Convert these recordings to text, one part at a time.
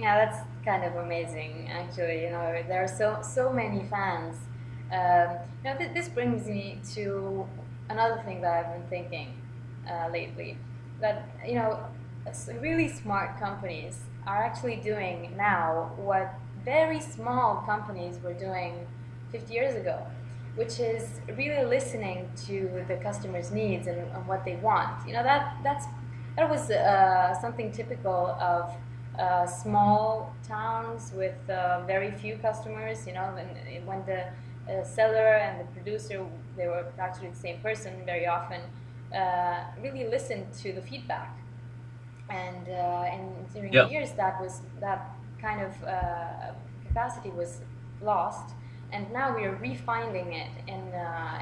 Yeah, that's kind of amazing, actually. You know, there are so so many fans. Um, know, th- this brings me to another thing that I've been thinking uh, lately. That you know, really smart companies are actually doing now what very small companies were doing 50 years ago, which is really listening to the customer's needs and, and what they want. You know, that that's that was uh, something typical of uh, small towns with uh, very few customers. You know, when, when the uh, seller and the producer they were actually the same person very often uh, really listened to the feedback. And uh, and during Yeah. the years that was that kind of capacity was lost. And now we are refinding it in,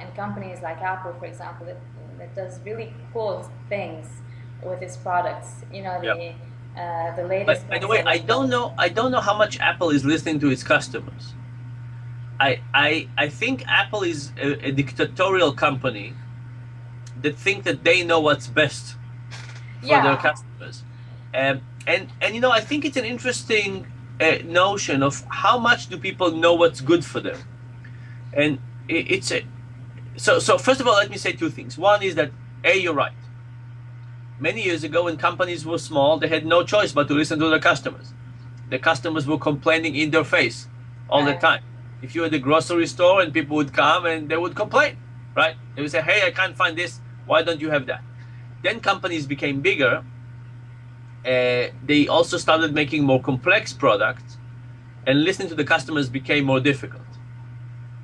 in companies like Apple, for example, that, that does really cool things with its products. You know, the Yep. Uh, the latest. But by the way, I don't know. I don't know how much Apple is listening to its customers. I I I think Apple is a, a dictatorial company that think that they know what's best for Yeah. their customers. Um, and and you know, I think it's an interesting uh, notion of how much do people know what's good for them, and it, it's a so so. First of all, let me say two things. One is that a you're right. Many years ago, when companies were small, they had no choice but to listen to their customers. The customers were complaining in their face all the time. If you were at the grocery store and people would come and they would complain, right? They would say, "Hey, I can't find this. Why don't you have that?" Then companies became bigger. Uh, they also started making more complex products, and listening to the customers became more difficult.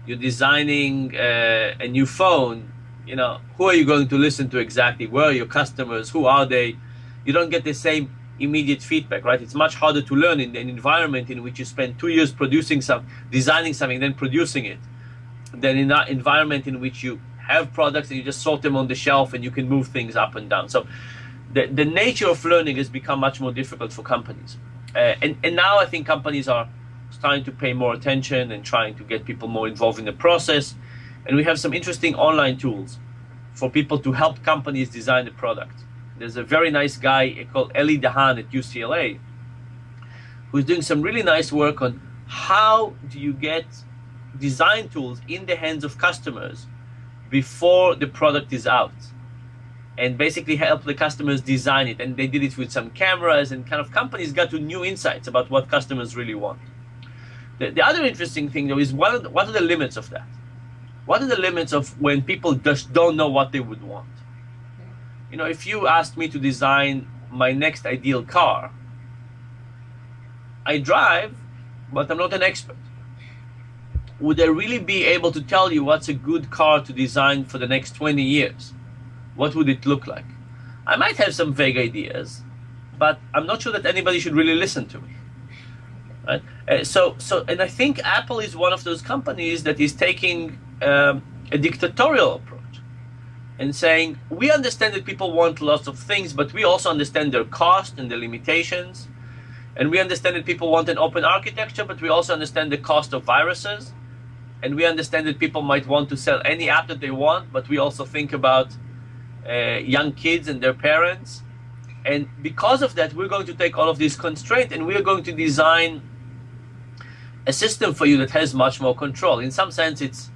You're designing uh, a new phone. You know, who are you going to listen to exactly? Where are your customers? Who are they? You don't get the same immediate feedback, right? It's much harder to learn in an environment in which you spend two years producing some, designing something, then producing it, than in that environment in which you have products and you just sort them on the shelf and you can move things up and down. So the, the nature of learning has become much more difficult for companies. Uh, and, and now I think companies are starting to pay more attention and trying to get people more involved in the process. And we have some interesting online tools for people to help companies design the product. There's a very nice guy called Ely Dahan at UCLA who's doing some really nice work on how do you get design tools in the hands of customers before the product is out and basically help the customers design it. And they did it with some cameras and kind of companies got to new insights about what customers really want. The, the other interesting thing though is what are, the, what are the limits of that what are the limits of when people just don't know what they would want you know if you asked me to design my next ideal car i drive but i'm not an expert would I really be able to tell you what's a good car to design for the next 20 years? What would it look like? I might have some vague ideas, but I'm not sure that anybody should really listen to me. Right? Uh, so, so, and I think Apple is one of those companies that is taking um, a dictatorial approach and saying we understand that people want lots of things, but we also understand their cost and the limitations, and we understand that people want an open architecture, but we also understand the cost of viruses and we understand that people might want to sell any app that they want, but we also think about uh, young kids and their parents. And because of that, we're going to take all of these constraints and we're going to design a system for you that has much more control. In some sense, it's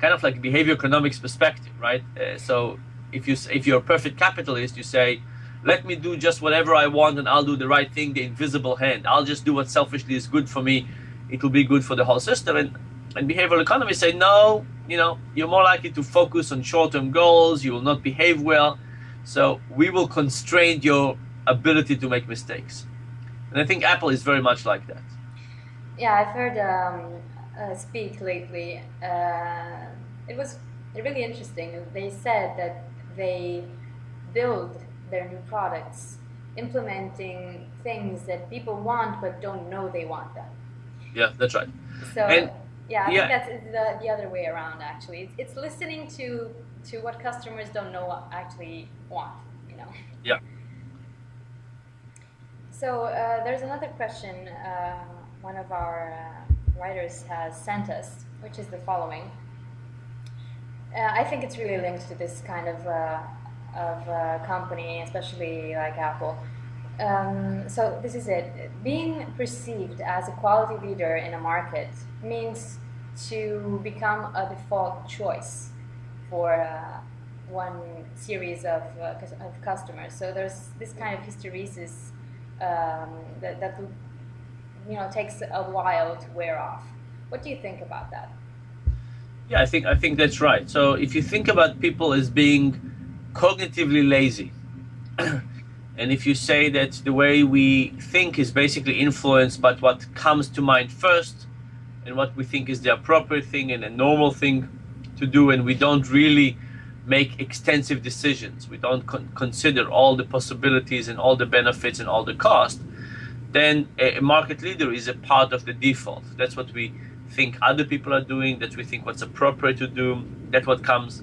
kind of like behavior economics perspective, right? Uh, so if you if you're a perfect capitalist, you say, let me do just whatever I want and I'll do the right thing, the invisible hand. I'll just do what selfishly is good for me. It will be good for the whole system. And and behavioral economists say, no, you know, you're more likely to focus on short-term goals. You will not behave well. So we will constrain your ability to make mistakes. And I think Apple is very much like that. Yeah, I've heard um, uh, speak lately. Uh, it was really interesting. They said that they build their new products implementing things that people want but don't know they want them. Yeah, that's right. So And- yeah, I yeah. think that's the, the other way around. Actually, it's, it's listening to to what customers don't know what actually want. You know. Yeah. So uh, there's another question uh, one of our uh, writers has sent us, which is the following. Uh, I think it's really linked to this kind of uh, of uh, company, especially like Apple. um, so this is it. Being perceived as a quality leader in a market means to become a default choice for uh, one series of, uh, of customers. So there's this kind of hysteresis um, that, that you know takes a while to wear off. What do you think about that? Yeah, I think I think that's right. So if you think about people as being cognitively lazy, and if you say that the way we think is basically influenced by what comes to mind first, and what we think is the appropriate thing and a normal thing to do, and we don't really make extensive decisions, we don't con- consider all the possibilities and all the benefits and all the cost, then a, market leader is a part of the default. That's what we think other people are doing, that we think what's appropriate to do, that's what comes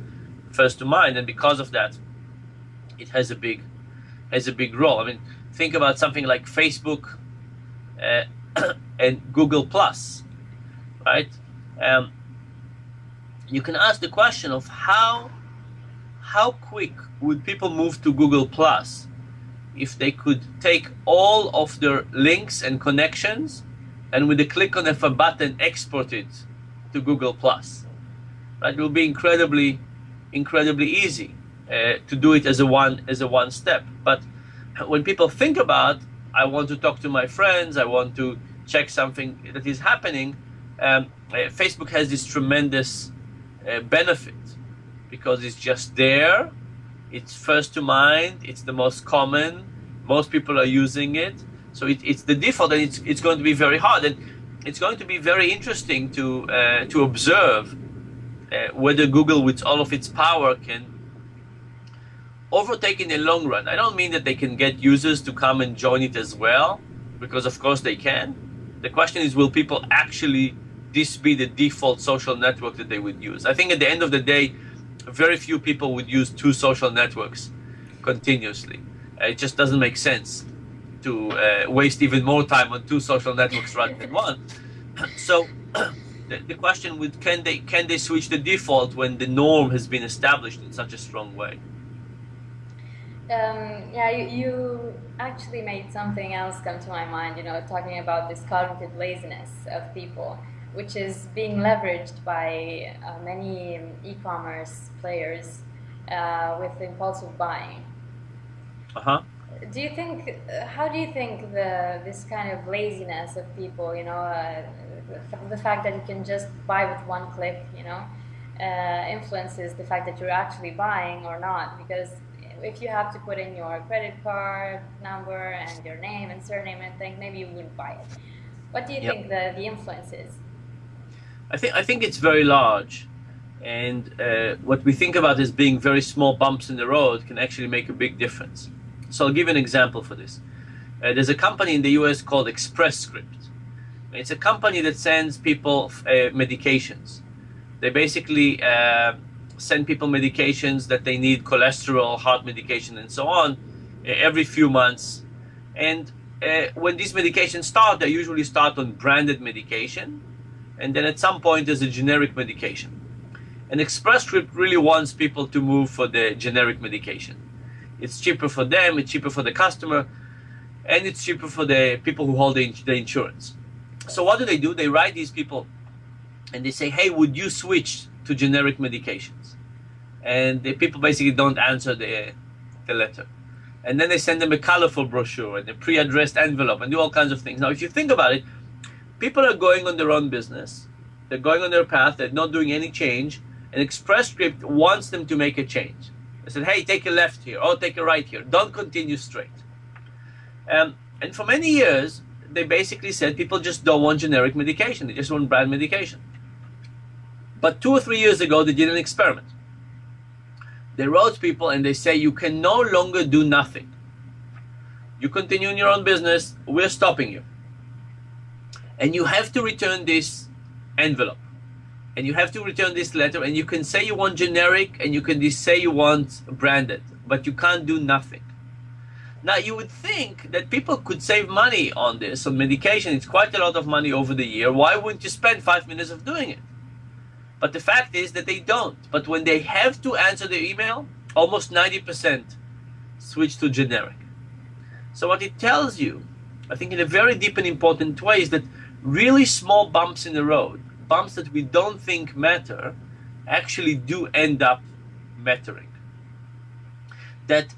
first to mind, and because of that, it has a big has a big role. I mean, think about something like Facebook uh, and Google Plus, right? Um, you can ask the question of how how quick would people move to Google Plus if they could take all of their links and connections and with a click on a button export it to Google Plus. It will be incredibly, incredibly easy uh, to do it as a one as a one step. But when people think about, I want to talk to my friends, I want to check something that is happening, um, uh, Facebook has this tremendous uh, benefit because it's just there. It's first to mind. It's the most common. Most people are using it. So it, it's the default, and it's, it's going to be very hard. And it's going to be very interesting to uh, to observe uh, whether Google, with all of its power, can overtake in the long run. I don't mean that they can get users to come and join it as well, because of course they can. The question is, will people actually this be the default social network that they would use? I think at the end of the day, very few people would use two social networks continuously. Uh, it just doesn't make sense to uh, waste even more time on two social networks rather than one. So the, the question would can they can they switch the default when the norm has been established in such a strong way? Um, yeah, you, you, actually made something else come to my mind. You know, talking about this cognitive laziness of people which is being leveraged by uh, many e-commerce players uh, with impulsive buying. Uh-huh. Do you think? Uh, how do you think the this kind of laziness of people, you know, uh, the, the, fact that you can just buy with one click, you know, uh, influences the fact that you're actually buying or not? Because if you have to put in your credit card number and your name and surname and things, maybe you wouldn't buy it. What do you yep. think the, the influence is? I think I think it's very large, and uh, what we think about as being very small bumps in the road can actually make a big difference. So I'll give an example for this. Uh, there's a company in the U.S. called Express Script. It's a company that sends people uh, medications. They basically uh, send people medications that they need, cholesterol, heart medication, and so on, uh, every few months. And uh, when these medications start, they usually start on branded medication and then at some point there's a generic medication. And Express Script really wants people to move for the generic medication. It's cheaper for them, it's cheaper for the customer, and it's cheaper for the people who hold the, the insurance. So what do they do? They write these people and they say, hey, would you switch to generic medications? And the people basically don't answer the, the letter. And then they send them a colorful brochure and a pre-addressed envelope and do all kinds of things. Now, if you think about it, people are going on their own business. They're going on their path. They're not doing any change. And Express Script wants them to make a change. They said, hey, take a left here. or take a right here. Don't continue straight. Um, and for many years, they basically said people just don't want generic medication. They just want brand medication. But two or three years ago, they did an experiment. They wrote people and they say, you can no longer do nothing. You continue in your own business, we're stopping you and you have to return this envelope. And you have to return this letter and you can say you want generic and you can say you want branded but you can't do nothing. Now you would think that people could save money on this on medication. It's quite a lot of money over the year. Why wouldn't you spend five minutes of doing it? But the fact is that they don't. But when they have to answer the email almost 90% switch to generic. So what it tells you, I think in a very deep and important way, is that really small bumps in the road, bumps that we don't think matter, actually do end up mattering. That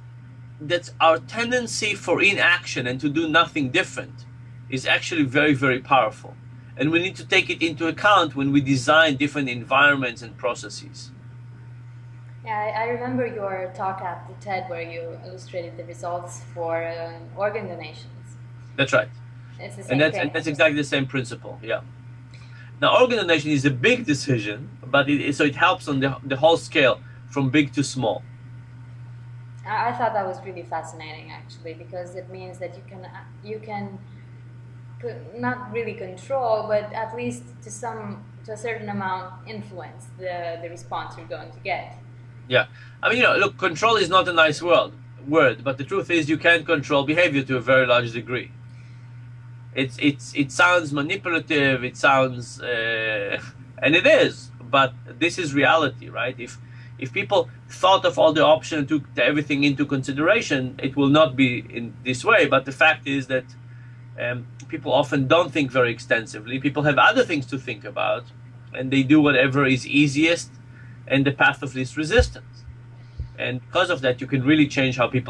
that our tendency for inaction and to do nothing different is actually very, very powerful. And we need to take it into account when we design different environments and processes. Yeah, I, I remember your talk at the TED where you illustrated the results for um, organ donations. That's right. And that's, thing. and that's exactly the same principle, yeah. Now, organ donation is a big decision, but it, so it helps on the, the whole scale from big to small. I, I thought that was really fascinating actually because it means that you can uh, you can not really control, but at least to some to a certain amount influence the the response you're going to get. Yeah, I mean, you know, look, control is not a nice word, word, but the truth is you can control behavior to a very large degree. It's it's it sounds manipulative. It sounds, uh, and it is, but this is reality, right? If if people thought of all the options, took everything into consideration, it will not be in this way. But the fact is that um, people often don't think very extensively. People have other things to think about, and they do whatever is easiest and the path of least resistance. And because of that, you can really change how people